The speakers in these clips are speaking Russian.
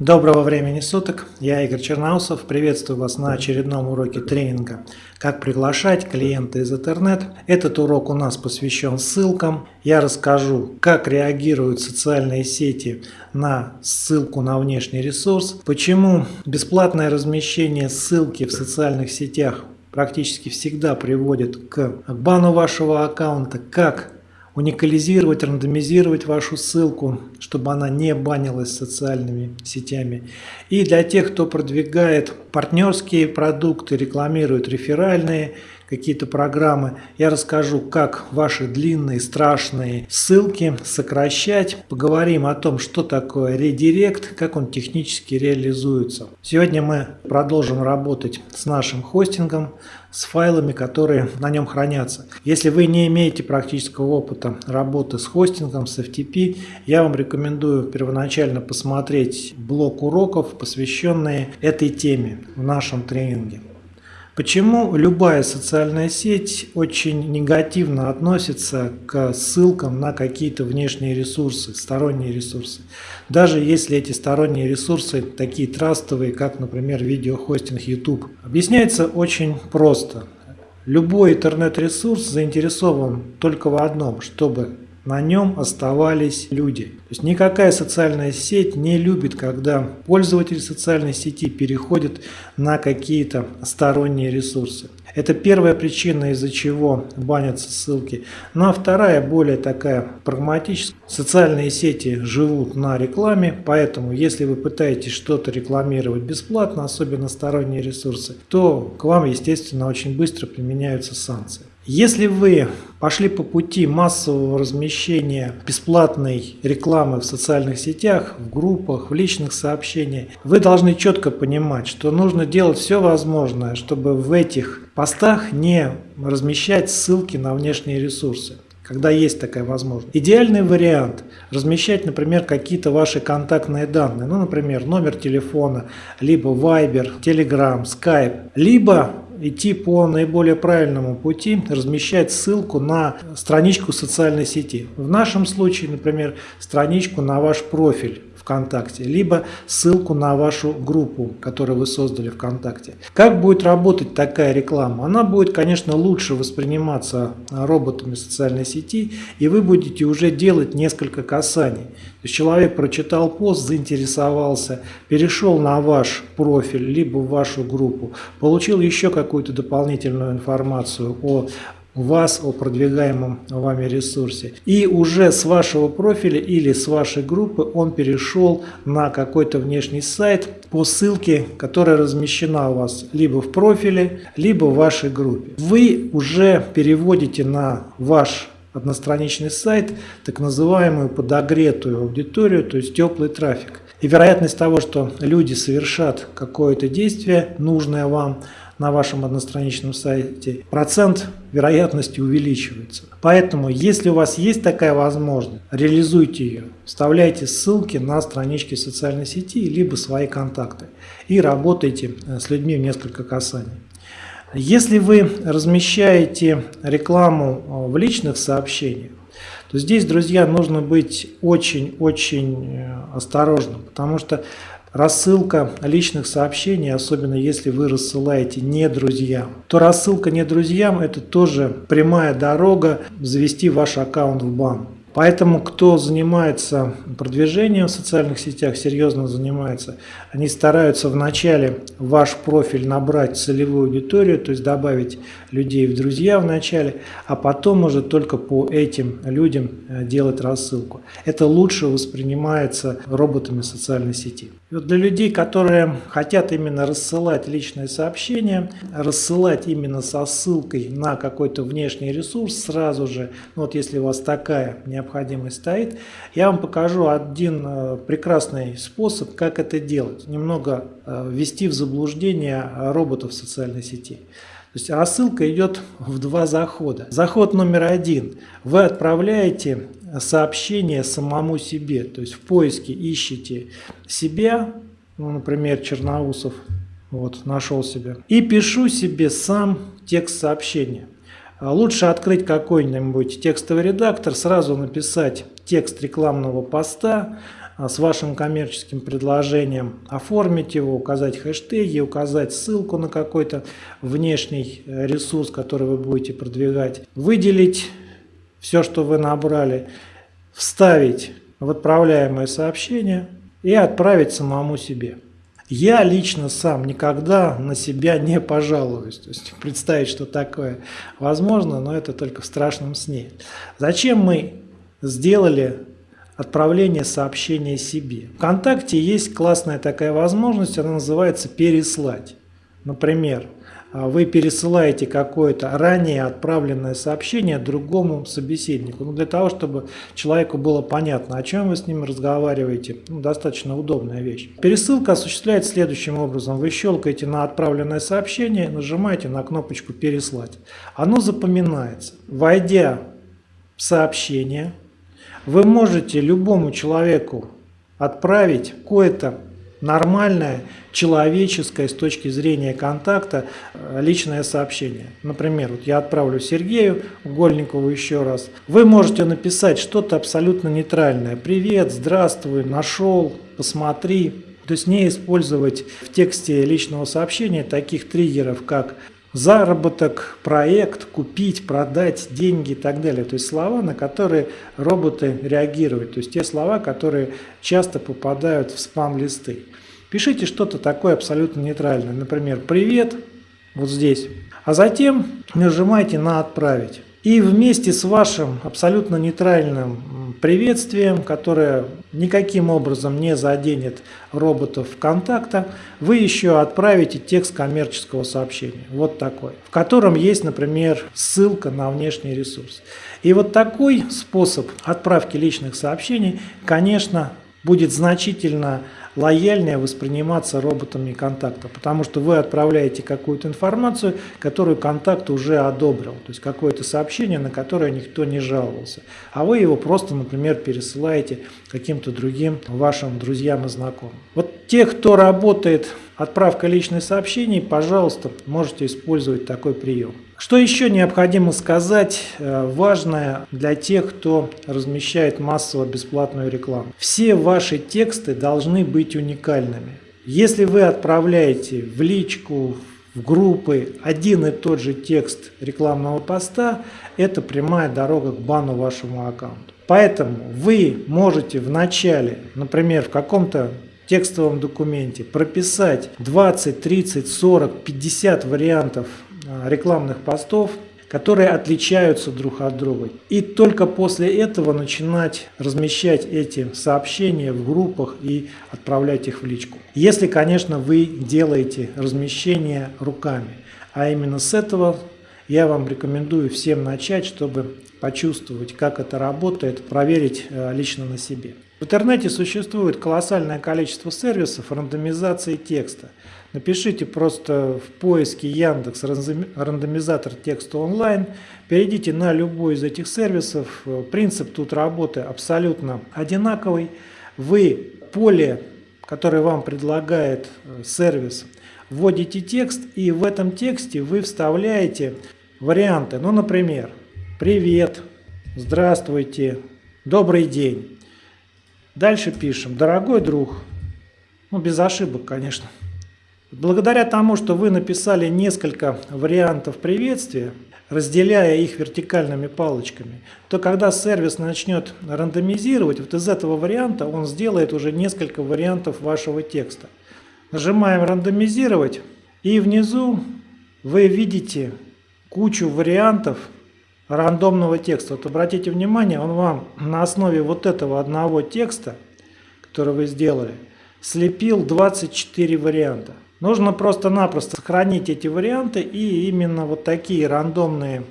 Доброго времени суток, я Игорь Чернаусов, приветствую вас на очередном уроке тренинга «Как приглашать клиента из интернет». Этот урок у нас посвящен ссылкам. Я расскажу, как реагируют социальные сети на ссылку на внешний ресурс, почему бесплатное размещение ссылки в социальных сетях практически всегда приводит к бану вашего аккаунта, как уникализировать, рандомизировать вашу ссылку, чтобы она не банилась социальными сетями. И для тех, кто продвигает партнерские продукты, рекламирует реферальные какие-то программы, я расскажу, как ваши длинные страшные ссылки сокращать. Поговорим о том, что такое редирект, как он технически реализуется. Сегодня мы продолжим работать с нашим хостингом, с файлами, которые на нем хранятся. Если вы не имеете практического опыта работы с хостингом, с FTP, я вам рекомендую первоначально посмотреть блок уроков, посвященные этой теме в нашем тренинге. Почему любая социальная сеть очень негативно относится к ссылкам на какие-то внешние ресурсы, сторонние ресурсы? Даже если эти сторонние ресурсы такие трастовые, как, например, видеохостинг YouTube. Объясняется очень просто. Любой интернет-ресурс заинтересован только в одном, чтобы на нем оставались люди. То есть никакая социальная сеть не любит, когда пользователь социальной сети переходит на какие-то сторонние ресурсы. Это первая причина, из-за чего банятся ссылки. Ну а вторая, более такая прагматическая. Социальные сети живут на рекламе, поэтому если вы пытаетесь что-то рекламировать бесплатно, особенно сторонние ресурсы, то к вам, естественно, очень быстро применяются санкции. Если вы пошли по пути массового размещения бесплатной рекламы в социальных сетях, в группах, в личных сообщениях, вы должны четко понимать, что нужно делать все возможное, чтобы в этих постах не размещать ссылки на внешние ресурсы когда есть такая возможность. Идеальный вариант – размещать, например, какие-то ваши контактные данные, ну, например, номер телефона, либо Viber, Telegram, Skype, либо идти по наиболее правильному пути, размещать ссылку на страничку социальной сети. В нашем случае, например, страничку на ваш профиль ВКонтакте, либо ссылку на вашу группу, которую вы создали ВКонтакте. Как будет работать такая реклама? Она будет, конечно, лучше восприниматься роботами социальной сети, и вы будете уже делать несколько касаний. То есть человек прочитал пост, заинтересовался, перешел на ваш профиль, либо в вашу группу, получил еще какую-то дополнительную информацию о вас о продвигаемом вами ресурсе. И уже с вашего профиля или с вашей группы он перешел на какой-то внешний сайт по ссылке, которая размещена у вас либо в профиле, либо в вашей группе. Вы уже переводите на ваш одностраничный сайт так называемую подогретую аудиторию, то есть теплый трафик. И вероятность того, что люди совершат какое-то действие, нужное вам, на вашем одностраничном сайте, процент вероятности увеличивается. Поэтому, если у вас есть такая возможность, реализуйте ее. Вставляйте ссылки на странички социальной сети, либо свои контакты и работайте э, с людьми в несколько касаний. Если вы размещаете рекламу э, в личных сообщениях, то здесь, друзья, нужно быть очень-очень э, осторожным, потому что Рассылка личных сообщений, особенно если вы рассылаете не друзьям, то рассылка не друзьям – это тоже прямая дорога завести ваш аккаунт в бан. Поэтому, кто занимается продвижением в социальных сетях, серьезно занимается, они стараются вначале ваш профиль набрать целевую аудиторию, то есть добавить людей в друзья в начале, а потом уже только по этим людям э, делать рассылку. Это лучше воспринимается роботами социальной сети. И вот для людей, которые хотят именно рассылать личные сообщения, рассылать именно со ссылкой на какой-то внешний ресурс сразу же, ну вот если у вас такая необходимость стоит, я вам покажу один э, прекрасный способ, как это делать. Немного э, ввести в заблуждение роботов социальной сети. То есть рассылка идет в два захода. Заход номер один. Вы отправляете сообщение самому себе. То есть в поиске ищете себя, ну, например, Черноусов, вот, нашел себя. И пишу себе сам текст сообщения. А лучше открыть какой-нибудь текстовый редактор, сразу написать текст рекламного поста, а, с вашим коммерческим предложением, оформить его, указать хэштеги, указать ссылку на какой-то внешний э, ресурс, который вы будете продвигать, выделить все, что вы набрали, вставить в отправляемое сообщение и отправить самому себе. Я лично сам никогда на себя не пожалуюсь. То есть представить, что такое возможно, но это только в страшном сне. Зачем мы сделали отправление сообщения себе? Вконтакте есть классная такая возможность, она называется «переслать». Например, вы пересылаете какое-то ранее отправленное сообщение другому собеседнику. Ну, для того, чтобы человеку было понятно, о чем вы с ним разговариваете. Ну, достаточно удобная вещь. Пересылка осуществляется следующим образом. Вы щелкаете на отправленное сообщение, нажимаете на кнопочку «Переслать». Оно запоминается. Войдя в сообщение, вы можете любому человеку отправить какое-то нормальное, человеческое с точки зрения контакта э, личное сообщение. Например, вот я отправлю Сергею Гольникову еще раз. Вы можете написать что-то абсолютно нейтральное. Привет, здравствуй, нашел, посмотри. То есть не использовать в тексте личного сообщения таких триггеров, как заработок, проект, купить, продать, деньги и так далее. То есть слова, на которые роботы реагируют. То есть те слова, которые часто попадают в спам-листы. Пишите что-то такое абсолютно нейтральное. Например, «Привет», вот здесь. А затем нажимайте на «Отправить». И вместе с вашим абсолютно нейтральным приветствием, которое никаким образом не заденет роботов ВКонтакта, вы еще отправите текст коммерческого сообщения, вот такой, в котором есть, например, ссылка на внешний ресурс. И вот такой способ отправки личных сообщений, конечно, будет значительно лояльнее восприниматься роботами контакта, потому что вы отправляете какую-то информацию, которую контакт уже одобрил, то есть какое-то сообщение, на которое никто не жаловался, а вы его просто, например, пересылаете каким-то другим вашим друзьям и знакомым. Вот те, кто работает отправка личных сообщений, пожалуйста, можете использовать такой прием. Что еще необходимо сказать э, важное для тех, кто размещает массово бесплатную рекламу? Все ваши тексты должны быть уникальными. Если вы отправляете в личку, в группы один и тот же текст рекламного поста, это прямая дорога к бану вашему аккаунту. Поэтому вы можете в начале, например, в каком-то текстовом документе прописать 20, 30, 40, 50 вариантов рекламных постов, которые отличаются друг от друга. И только после этого начинать размещать эти сообщения в группах и отправлять их в личку. Если, конечно, вы делаете размещение руками. А именно с этого я вам рекомендую всем начать, чтобы почувствовать, как это работает, проверить э, лично на себе. В интернете существует колоссальное количество сервисов рандомизации текста. Напишите просто в поиске Яндекс рандомизатор текста онлайн, перейдите на любой из этих сервисов. Принцип тут работы абсолютно одинаковый. Вы поле, которое вам предлагает э, сервис, вводите текст и в этом тексте вы вставляете варианты. Ну, например, «Привет», «Здравствуйте», «Добрый день». Дальше пишем «Дорогой друг». Ну, без ошибок, конечно. Благодаря тому, что вы написали несколько вариантов приветствия, разделяя их вертикальными палочками, то когда сервис начнет рандомизировать, вот из этого варианта он сделает уже несколько вариантов вашего текста. Нажимаем «Рандомизировать» и внизу вы видите кучу вариантов рандомного текста. Вот обратите внимание, он вам на основе вот этого одного текста, который вы сделали, слепил 24 варианта. Нужно просто-напросто сохранить эти варианты и именно вот такие рандомные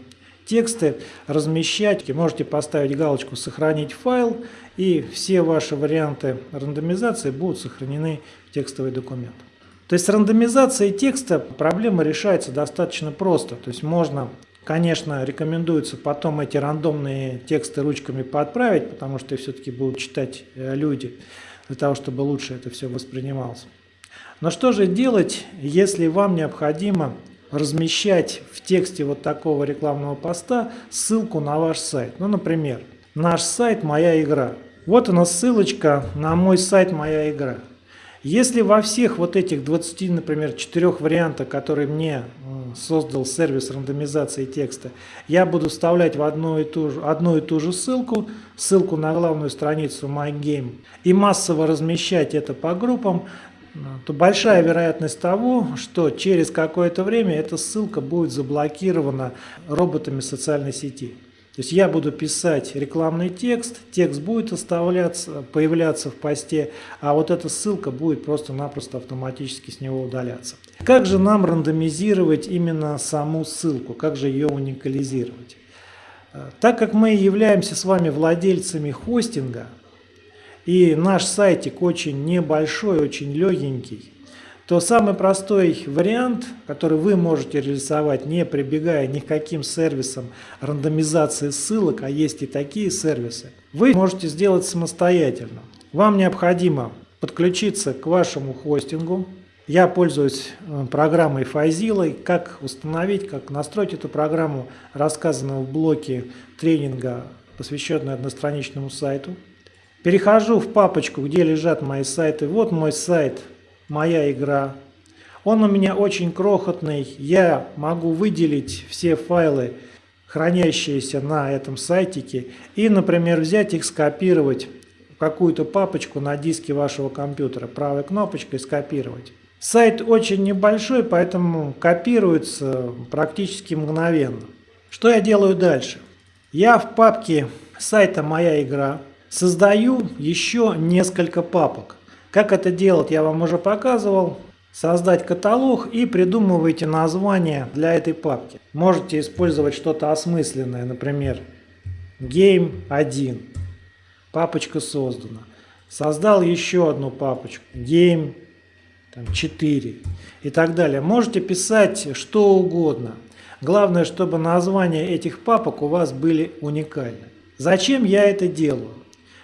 тексты размещать. Можете поставить галочку «Сохранить файл» и все ваши варианты рандомизации будут сохранены в текстовый документ. То есть с рандомизацией текста проблема решается достаточно просто. То есть можно, конечно, рекомендуется потом эти рандомные тексты ручками подправить, потому что все-таки будут читать э, люди, для того, чтобы лучше это все воспринималось. Но что же делать, если вам необходимо размещать в тексте вот такого рекламного поста ссылку на ваш сайт? Ну, например, наш сайт «Моя игра». Вот она ссылочка на мой сайт «Моя игра». Если во всех вот этих 20, например, четырех вариантах, которые мне создал сервис рандомизации текста, я буду вставлять в одну и ту же, одну и ту же ссылку, ссылку на главную страницу MyGame, и массово размещать это по группам, то большая вероятность того, что через какое-то время эта ссылка будет заблокирована роботами социальной сети. То есть я буду писать рекламный текст, текст будет оставляться, появляться в посте, а вот эта ссылка будет просто-напросто автоматически с него удаляться. Как же нам рандомизировать именно саму ссылку, как же ее уникализировать? Так как мы являемся с вами владельцами хостинга, и наш сайтик очень небольшой, очень легенький, то самый простой вариант, который вы можете реализовать, не прибегая ни к каким сервисам рандомизации ссылок, а есть и такие сервисы, вы можете сделать самостоятельно. Вам необходимо подключиться к вашему хостингу. Я пользуюсь э, программой Fazilla. Как установить, как настроить эту программу, рассказано в блоке тренинга, посвященного одностраничному сайту. Перехожу в папочку, где лежат мои сайты. Вот мой сайт моя игра. Он у меня очень крохотный, я могу выделить все файлы, хранящиеся на этом сайтике, и, например, взять их, скопировать в какую-то папочку на диске вашего компьютера, правой кнопочкой скопировать. Сайт очень небольшой, поэтому копируется практически мгновенно. Что я делаю дальше? Я в папке сайта «Моя игра» создаю еще несколько папок. Как это делать, я вам уже показывал. Создать каталог и придумывайте название для этой папки. Можете использовать что-то осмысленное, например, Game 1. Папочка создана. Создал еще одну папочку. Game там, 4 и так далее. Можете писать что угодно. Главное, чтобы названия этих папок у вас были уникальны. Зачем я это делаю?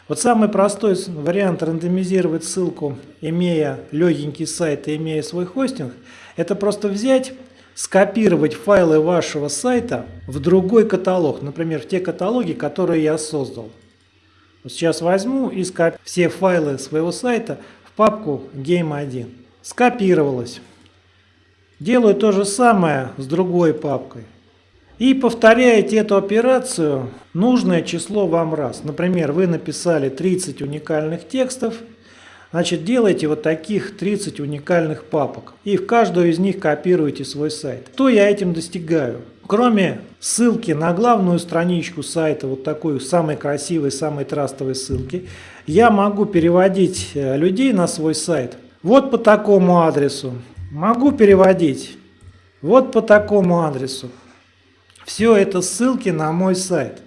Вот самый простой вариант рандомизировать ссылку, имея легенький сайт и имея свой хостинг, это просто взять, скопировать файлы вашего сайта в другой каталог, например, в те каталоги, которые я создал. Вот сейчас возьму и скопирую все файлы своего сайта в папку Game1. Скопировалось. Делаю то же самое с другой папкой. И повторяете эту операцию нужное число вам раз. Например, вы написали 30 уникальных текстов, значит делайте вот таких 30 уникальных папок. И в каждую из них копируете свой сайт. Что я этим достигаю? Кроме ссылки на главную страничку сайта, вот такой самой красивой, самой трастовой ссылки, я могу переводить э, людей на свой сайт вот по такому адресу. Могу переводить вот по такому адресу. Все это ссылки на мой сайт.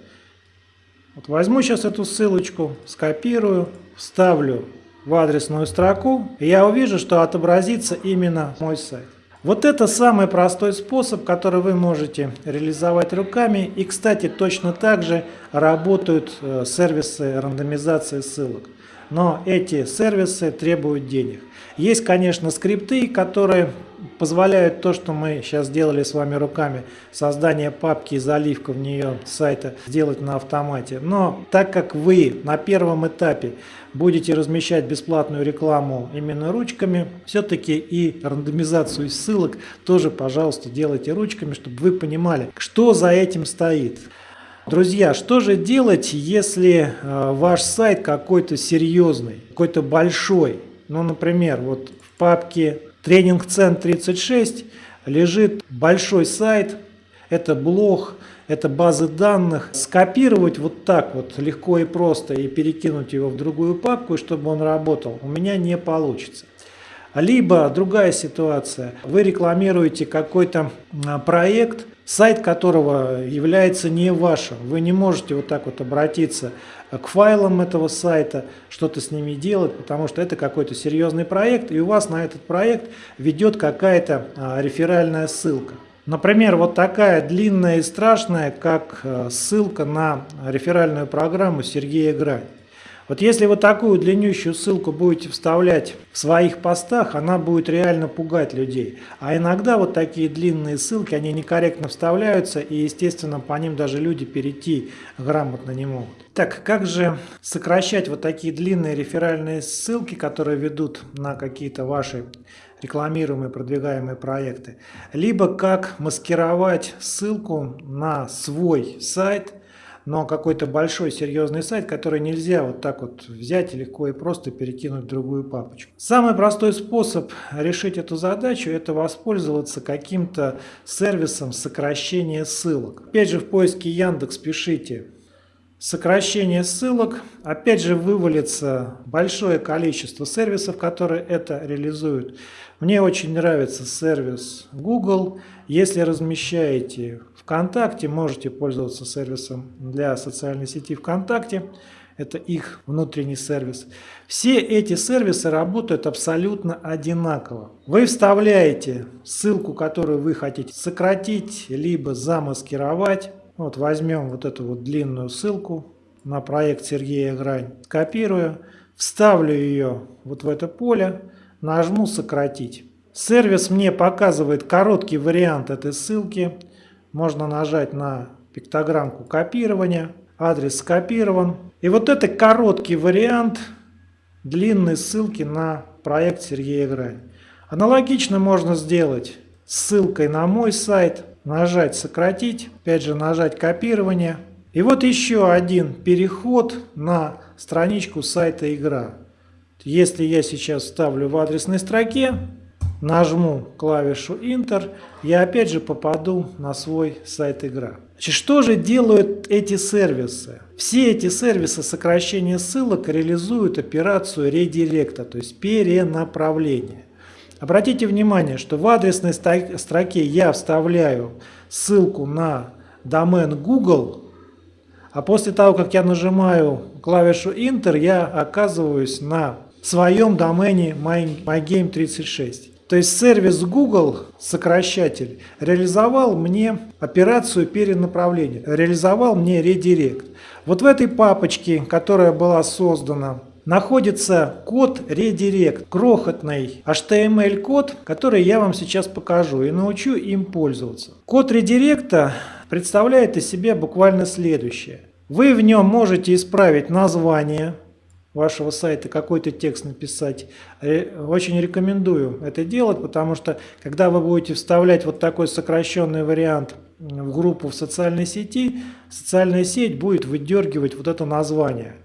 Вот возьму сейчас эту ссылочку, скопирую, вставлю в адресную строку, и я увижу, что отобразится именно мой сайт. Вот это самый простой способ, который вы можете реализовать руками. И, кстати, точно так же работают э, сервисы рандомизации ссылок. Но эти сервисы требуют денег. Есть, конечно, скрипты, которые позволяют то, что мы сейчас сделали с вами руками, создание папки и заливка в нее сайта сделать на автомате. Но так как вы на первом этапе будете размещать бесплатную рекламу именно ручками, все-таки и рандомизацию ссылок тоже, пожалуйста, делайте ручками, чтобы вы понимали, что за этим стоит. Друзья, что же делать, если э, ваш сайт какой-то серьезный, какой-то большой? Ну, например, вот в папке Тренинг Цен 36 лежит большой сайт, это блог, это базы данных. Скопировать вот так вот легко и просто и перекинуть его в другую папку, чтобы он работал, у меня не получится. Либо другая ситуация, вы рекламируете какой-то а, проект, сайт которого является не вашим. Вы не можете вот так вот обратиться к файлам этого сайта, что-то с ними делать, потому что это какой-то серьезный проект, и у вас на этот проект ведет какая-то а, реферальная ссылка. Например, вот такая длинная и страшная, как а, ссылка на реферальную программу Сергея Грань. Вот если вы такую длиннющую ссылку будете вставлять в своих постах, она будет реально пугать людей. А иногда вот такие длинные ссылки, они некорректно вставляются, и, естественно, по ним даже люди перейти грамотно не могут. Так, как же сокращать вот такие длинные реферальные ссылки, которые ведут на какие-то ваши рекламируемые, продвигаемые проекты, либо как маскировать ссылку на свой сайт, но какой-то большой серьезный сайт, который нельзя вот так вот взять легко и просто перекинуть в другую папочку. Самый простой способ решить эту задачу – это воспользоваться каким-то сервисом сокращения ссылок. Опять же в поиске Яндекс пишите сокращение ссылок. Опять же вывалится большое количество сервисов, которые это реализуют. Мне очень нравится сервис Google. Если размещаете ВКонтакте, можете пользоваться сервисом для социальной сети ВКонтакте. Это их внутренний сервис. Все эти сервисы работают абсолютно одинаково. Вы вставляете ссылку, которую вы хотите сократить, либо замаскировать. Вот возьмем вот эту вот длинную ссылку на проект Сергея Грань, копирую, вставлю ее вот в это поле, нажму «Сократить». Сервис мне показывает короткий вариант этой ссылки. Можно нажать на пиктограммку копирования. Адрес скопирован. И вот это короткий вариант длинной ссылки на проект Сергея Грань. Аналогично можно сделать ссылкой на мой сайт, нажать «Сократить», опять же нажать «Копирование». И вот еще один переход на страничку сайта «Игра». Если я сейчас ставлю в адресной строке, нажму клавишу Enter, я опять же попаду на свой сайт игра. Значит, что же делают эти сервисы? Все эти сервисы сокращения ссылок реализуют операцию редиректа, то есть перенаправления. Обратите внимание, что в адресной строке я вставляю ссылку на домен Google, а после того, как я нажимаю клавишу Enter, я оказываюсь на своем домене MyGame36. То есть сервис Google, сокращатель, реализовал мне операцию перенаправления, реализовал мне редирект. Вот в этой папочке, которая была создана находится код Redirect, крохотный HTML-код, который я вам сейчас покажу и научу им пользоваться. Код Redirect представляет из себя буквально следующее. Вы в нем можете исправить название вашего сайта, какой-то текст написать. Очень рекомендую это делать, потому что когда вы будете вставлять вот такой сокращенный вариант в группу в социальной сети, социальная сеть будет выдергивать вот это название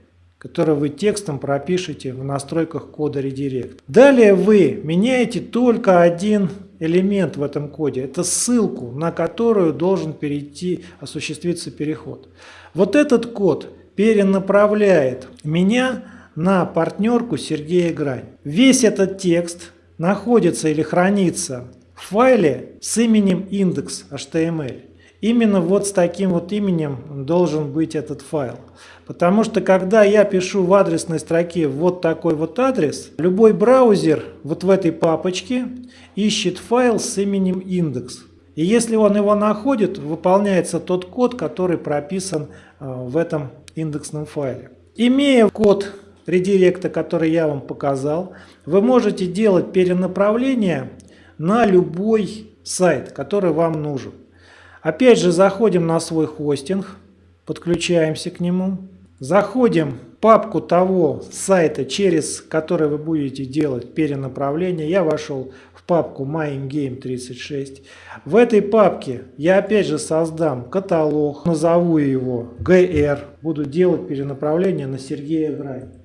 который вы текстом пропишете в настройках кода Redirect. Далее вы меняете только один элемент в этом коде. Это ссылку, на которую должен перейти, осуществиться переход. Вот этот код перенаправляет меня на партнерку Сергея Грань. Весь этот текст находится или хранится в файле с именем index.html. Именно вот с таким вот именем должен быть этот файл. Потому что когда я пишу в адресной строке вот такой вот адрес, любой браузер вот в этой папочке ищет файл с именем индекс. И если он его находит, выполняется тот код, который прописан э, в этом индексном файле. Имея код редиректа, который я вам показал, вы можете делать перенаправление на любой сайт, который вам нужен. Опять же заходим на свой хостинг, подключаемся к нему. Заходим в папку того сайта, через который вы будете делать перенаправление. Я вошел в папку MyGame36. В этой папке я опять же создам каталог, назову его GR. Буду делать перенаправление на Сергея Грань.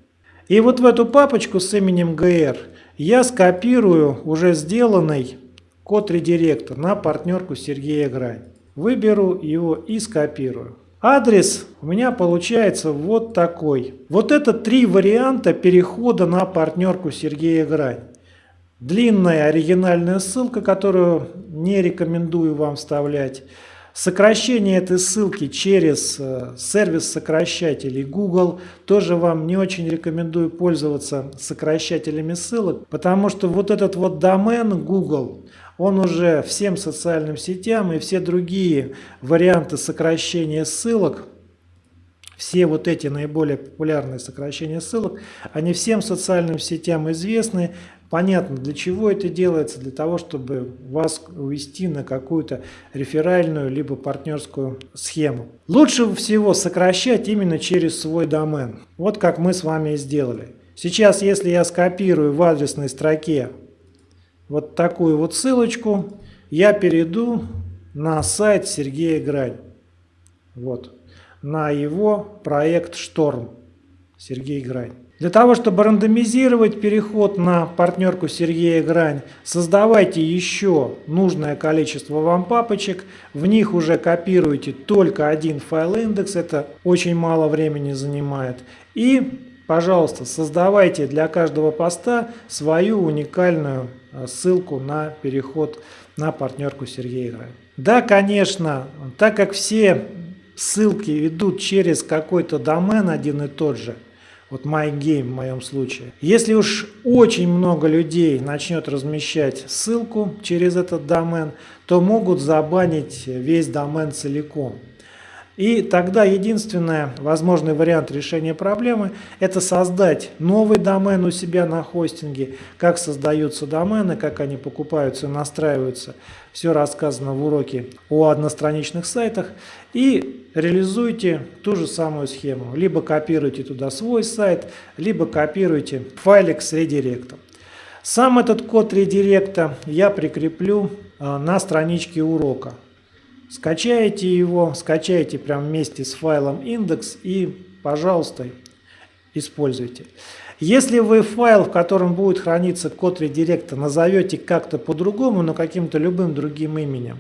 И вот в эту папочку с именем GR я скопирую уже сделанный код редиректор на партнерку Сергея Грань. Выберу его и скопирую. Адрес у меня получается вот такой. Вот это три варианта перехода на партнерку Сергея Грань. Длинная оригинальная ссылка, которую не рекомендую вам вставлять. Сокращение этой ссылки через э, сервис сокращателей Google. Тоже вам не очень рекомендую пользоваться сокращателями ссылок, потому что вот этот вот домен Google, он уже всем социальным сетям и все другие варианты сокращения ссылок, все вот эти наиболее популярные сокращения ссылок, они всем социальным сетям известны, Понятно, для чего это делается, для того, чтобы вас увести на какую-то реферальную либо партнерскую схему. Лучше всего сокращать именно через свой домен. Вот как мы с вами и сделали. Сейчас, если я скопирую в адресной строке вот такую вот ссылочку, я перейду на сайт Сергея Грань. Вот. На его проект «Шторм». Сергей Грань. Для того, чтобы рандомизировать переход на партнерку Сергея Грань, создавайте еще нужное количество вам папочек, в них уже копируйте только один файл индекс, это очень мало времени занимает. И, пожалуйста, создавайте для каждого поста свою уникальную э, ссылку на переход на партнерку Сергея Грань. Да, конечно, так как все ссылки ведут через какой-то домен один и тот же – вот MyGame в моем случае. Если уж очень много людей начнет размещать ссылку через этот домен, то могут забанить весь домен целиком. И тогда единственный возможный вариант решения проблемы – это создать новый домен у себя на хостинге. Как создаются домены, как они покупаются и настраиваются. Все рассказано в уроке о одностраничных сайтах. И реализуйте ту же самую схему. Либо копируйте туда свой сайт, либо копируйте файлик с редиректом. Сам этот код редиректа я прикреплю а, на страничке урока. Скачаете его, скачаете прямо вместе с файлом индекс и, пожалуйста, используйте. Если вы файл, в котором будет храниться код редиректа, назовете как-то по-другому, но каким-то любым другим именем,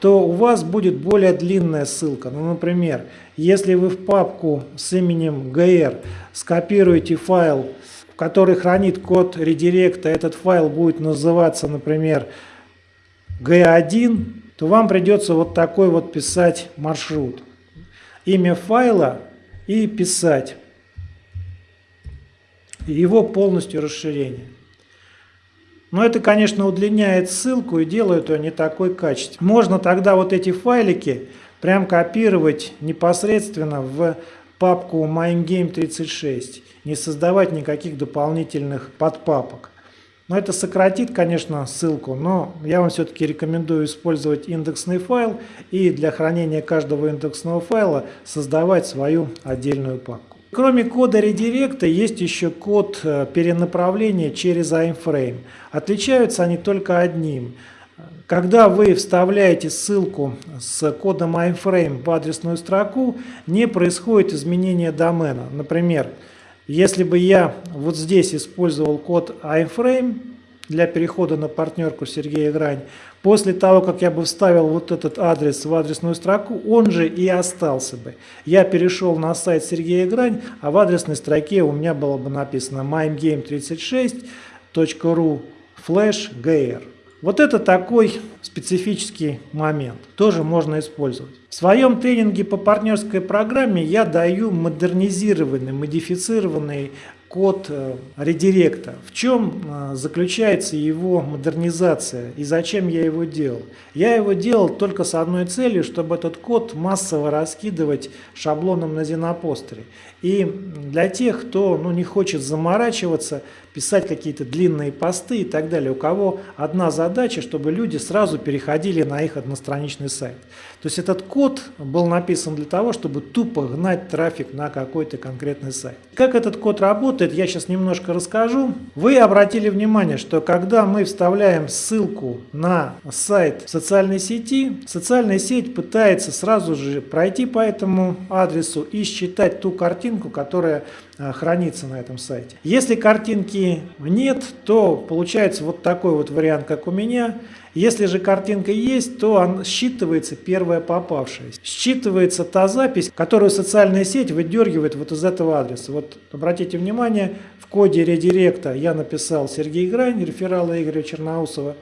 то у вас будет более длинная ссылка. Ну, например, если вы в папку с именем gr скопируете файл, который хранит код редиректа, этот файл будет называться, например, g1, то вам придется вот такой вот писать маршрут. Имя файла и писать его полностью расширение. Но это, конечно, удлиняет ссылку и делает ее не такой качественной. Можно тогда вот эти файлики прям копировать непосредственно в папку MindGame36, не создавать никаких дополнительных подпапок. Но это сократит, конечно, ссылку, но я вам все-таки рекомендую использовать индексный файл и для хранения каждого индексного файла создавать свою отдельную папку. Кроме кода редиректа есть еще код э, перенаправления через iframe. Отличаются они только одним. Когда вы вставляете ссылку с кодом iframe в адресную строку, не происходит изменения домена. Например, если бы я вот здесь использовал код iframe для перехода на партнерку Сергея Грань, после того, как я бы вставил вот этот адрес в адресную строку, он же и остался бы. Я перешел на сайт Сергея Грань, а в адресной строке у меня было бы написано mimegame36.ru flash gr. Вот это такой специфический момент. Тоже можно использовать. В своем тренинге по партнерской программе я даю модернизированный, модифицированный код э, редиректа. В чем э, заключается его модернизация и зачем я его делал? Я его делал только с одной целью, чтобы этот код массово раскидывать шаблоном на Зенопостере. И для тех, кто ну, не хочет заморачиваться, писать какие-то длинные посты и так далее, у кого одна задача, чтобы люди сразу переходили на их одностраничный сайт. То есть этот код был написан для того, чтобы тупо гнать трафик на какой-то конкретный сайт. Как этот код работает, я сейчас немножко расскажу. Вы обратили внимание, что когда мы вставляем ссылку на сайт социальной сети, социальная сеть пытается сразу же пройти по этому адресу и считать ту картинку, которая хранится на этом сайте. Если картинки нет, то получается вот такой вот вариант, как у меня. Если же картинка есть, то он считывается первая попавшая. Считывается та запись, которую социальная сеть выдергивает вот из этого адреса. Вот обратите внимание, в коде редиректа я написал Сергей Грань, реферала Игоря Черноусова.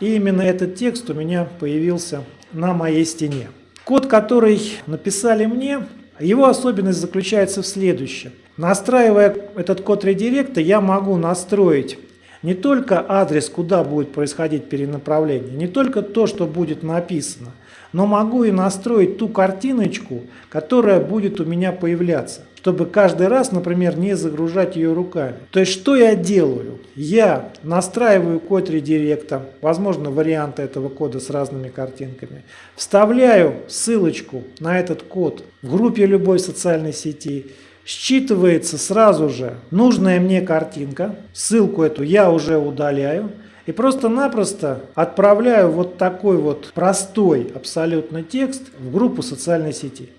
И именно этот текст у меня появился на моей стене. Код, который написали мне, его особенность заключается в следующем. Настраивая этот код редиректа, я могу настроить не только адрес, куда будет происходить перенаправление, не только то, что будет написано, но могу и настроить ту картиночку, которая будет у меня появляться чтобы каждый раз, например, не загружать ее руками. То есть, что я делаю? Я настраиваю код редиректа, возможно, варианты этого кода с разными картинками, вставляю ссылочку на этот код в группе любой социальной сети, считывается сразу же нужная мне картинка, ссылку эту я уже удаляю, и просто-напросто отправляю вот такой вот простой абсолютно текст в группу социальной сети.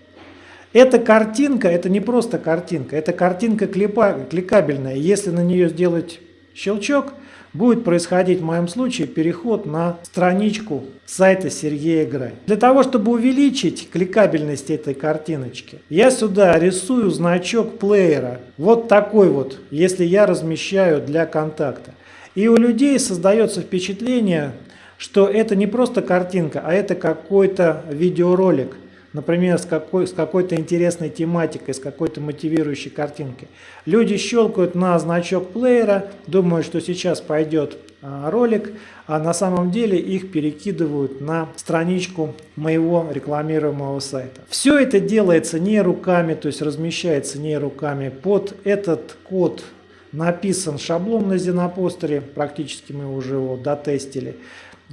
Эта картинка, это не просто картинка, это картинка клипа, кликабельная. Если на нее сделать щелчок, будет происходить в моем случае переход на страничку сайта Сергея Грай. Для того, чтобы увеличить кликабельность этой картиночки, я сюда рисую значок плеера. Вот такой вот, если я размещаю для контакта. И у людей создается впечатление, что это не просто картинка, а это какой-то видеоролик например, с, какой, с какой-то интересной тематикой, с какой-то мотивирующей картинкой. Люди щелкают на значок плеера, думают, что сейчас пойдет а, ролик, а на самом деле их перекидывают на страничку моего рекламируемого сайта. Все это делается не руками, то есть размещается не руками. Под этот код написан шаблон на Зенопостере, практически мы уже его дотестили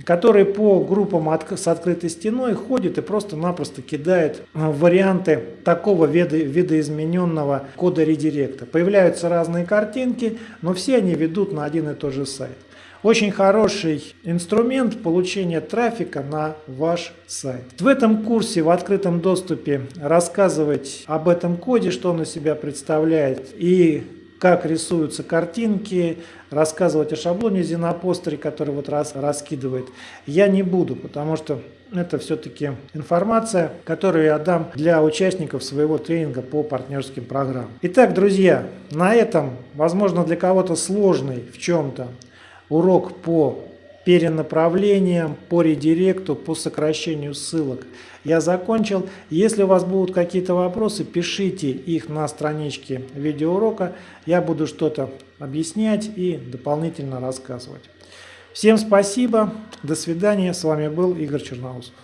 который по группам от, с открытой стеной ходит и просто-напросто кидает э, варианты такого вида, видоизмененного кода редиректа. Появляются разные картинки, но все они ведут на один и тот же сайт. Очень хороший инструмент получения трафика на ваш сайт. В этом курсе в открытом доступе рассказывать об этом коде, что он из себя представляет и как рисуются картинки, рассказывать о шаблоне Зенопостере, который вот раз раскидывает, я не буду, потому что это все-таки информация, которую я дам для участников своего тренинга по партнерским программам. Итак, друзья, на этом, возможно, для кого-то сложный в чем-то урок по перенаправлением, по редиректу, по сокращению ссылок я закончил. Если у вас будут какие-то вопросы, пишите их на страничке видеоурока. Я буду что-то объяснять и дополнительно рассказывать. Всем спасибо, до свидания. С вами был Игорь Черноусов.